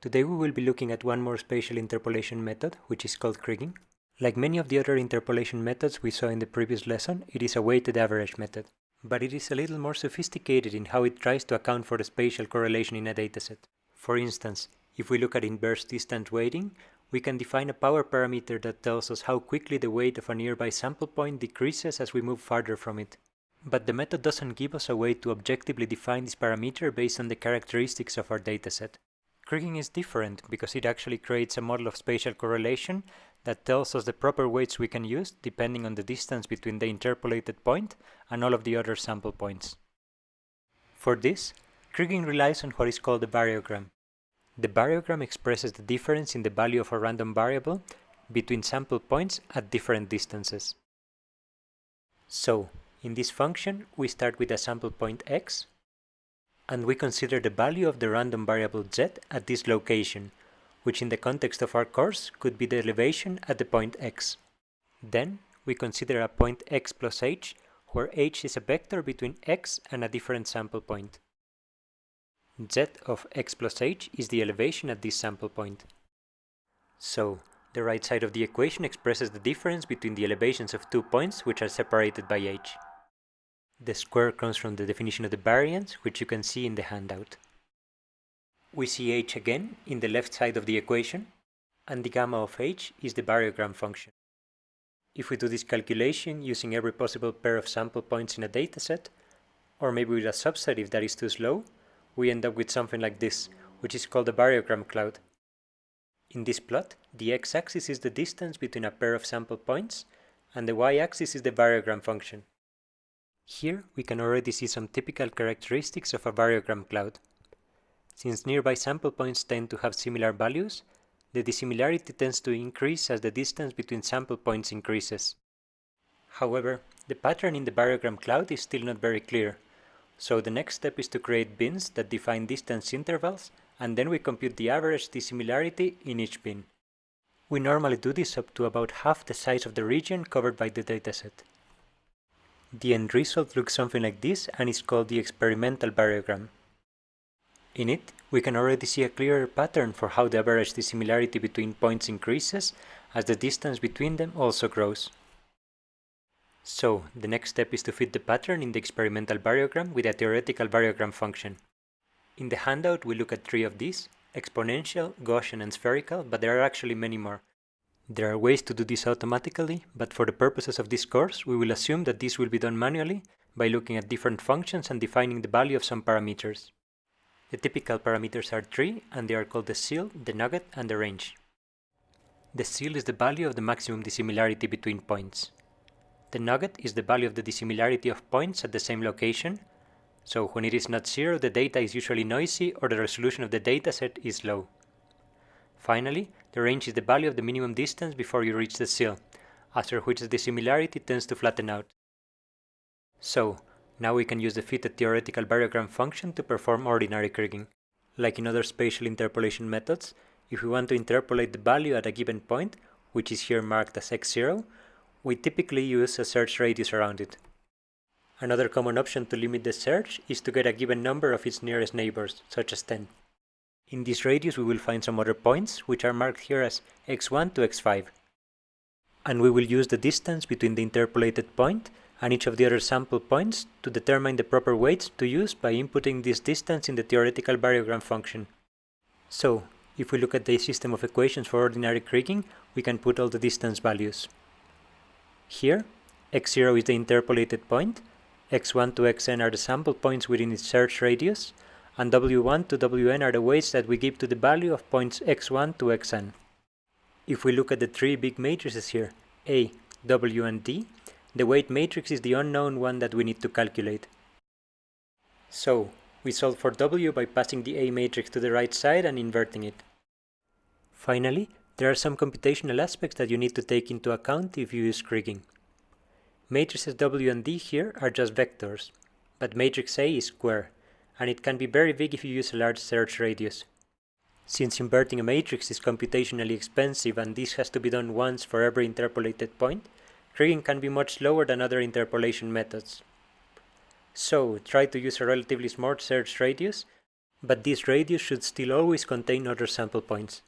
Today we will be looking at one more spatial interpolation method, which is called kriging. Like many of the other interpolation methods we saw in the previous lesson, it is a weighted average method. But it is a little more sophisticated in how it tries to account for the spatial correlation in a dataset. For instance, if we look at inverse distance weighting, we can define a power parameter that tells us how quickly the weight of a nearby sample point decreases as we move farther from it. But the method doesn't give us a way to objectively define this parameter based on the characteristics of our dataset. Kriging is different because it actually creates a model of spatial correlation that tells us the proper weights we can use depending on the distance between the interpolated point and all of the other sample points. For this, Kriging relies on what is called a variogram. The variogram expresses the difference in the value of a random variable between sample points at different distances. So, in this function, we start with a sample point x and we consider the value of the random variable z at this location, which in the context of our course could be the elevation at the point x. Then we consider a point x plus h, where h is a vector between x and a different sample point. z of x plus h is the elevation at this sample point. So, the right side of the equation expresses the difference between the elevations of two points which are separated by h. The square comes from the definition of the variance, which you can see in the handout. We see h again in the left side of the equation, and the gamma of h is the variogram function. If we do this calculation using every possible pair of sample points in a dataset, or maybe with a subset if that is too slow, we end up with something like this, which is called a variogram cloud. In this plot, the x-axis is the distance between a pair of sample points, and the y-axis is the variogram function. Here we can already see some typical characteristics of a variogram cloud. Since nearby sample points tend to have similar values, the dissimilarity tends to increase as the distance between sample points increases. However, the pattern in the variogram cloud is still not very clear, so the next step is to create bins that define distance intervals and then we compute the average dissimilarity in each bin. We normally do this up to about half the size of the region covered by the dataset. The end result looks something like this and is called the experimental variogram. In it, we can already see a clearer pattern for how the average dissimilarity between points increases as the distance between them also grows. So, the next step is to fit the pattern in the experimental variogram with a theoretical variogram function. In the handout we look at three of these, exponential, Gaussian and spherical, but there are actually many more. There are ways to do this automatically, but for the purposes of this course, we will assume that this will be done manually by looking at different functions and defining the value of some parameters. The typical parameters are three, and they are called the sill, the nugget, and the range. The sill is the value of the maximum dissimilarity between points. The nugget is the value of the dissimilarity of points at the same location, so when it is not zero, the data is usually noisy or the resolution of the dataset is low. Finally, the range is the value of the minimum distance before you reach the sill, after which the dissimilarity tends to flatten out. So, now we can use the fitted theoretical variogram function to perform ordinary kriging. Like in other spatial interpolation methods, if we want to interpolate the value at a given point, which is here marked as x0, we typically use a search radius around it. Another common option to limit the search is to get a given number of its nearest neighbors, such as 10. In this radius we will find some other points, which are marked here as x1 to x5. And we will use the distance between the interpolated point and each of the other sample points to determine the proper weights to use by inputting this distance in the theoretical variogram function. So, if we look at the system of equations for ordinary kriging, we can put all the distance values. Here, x0 is the interpolated point, x1 to xn are the sample points within its search radius, and w1 to wn are the weights that we give to the value of points x1 to xn. If we look at the three big matrices here, A, W and D, the weight matrix is the unknown one that we need to calculate. So, we solve for W by passing the A matrix to the right side and inverting it. Finally, there are some computational aspects that you need to take into account if you use kriging. Matrices W and D here are just vectors, but matrix A is square, and it can be very big if you use a large search radius. Since inverting a matrix is computationally expensive and this has to be done once for every interpolated point, kriging can be much slower than other interpolation methods. So try to use a relatively small search radius, but this radius should still always contain other sample points.